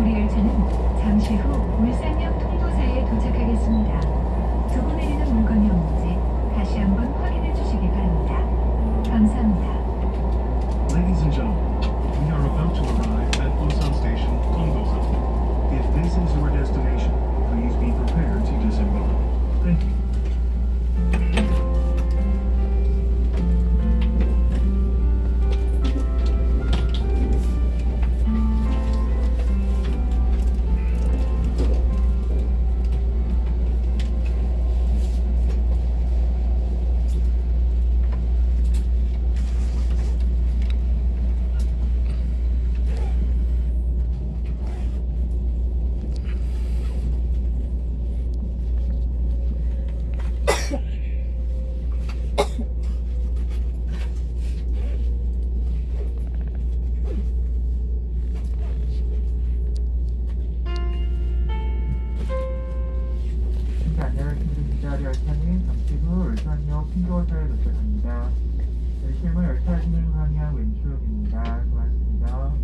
우리 열차는 잠시 후 울산역 통도사에 도착하겠습니다. 두고 내리는 물건이 없는지 다시 한번 확인해 주시기 바랍니다. 감사합니다. Ladies and gentlemen, we are about to arrive at Busan Station, 안녕하십니까. 열차는 잠시 후 울산역 신도사에 도착합니다. 열심은 열차 진행 방향 왼쪽입니다. 고맙습니다.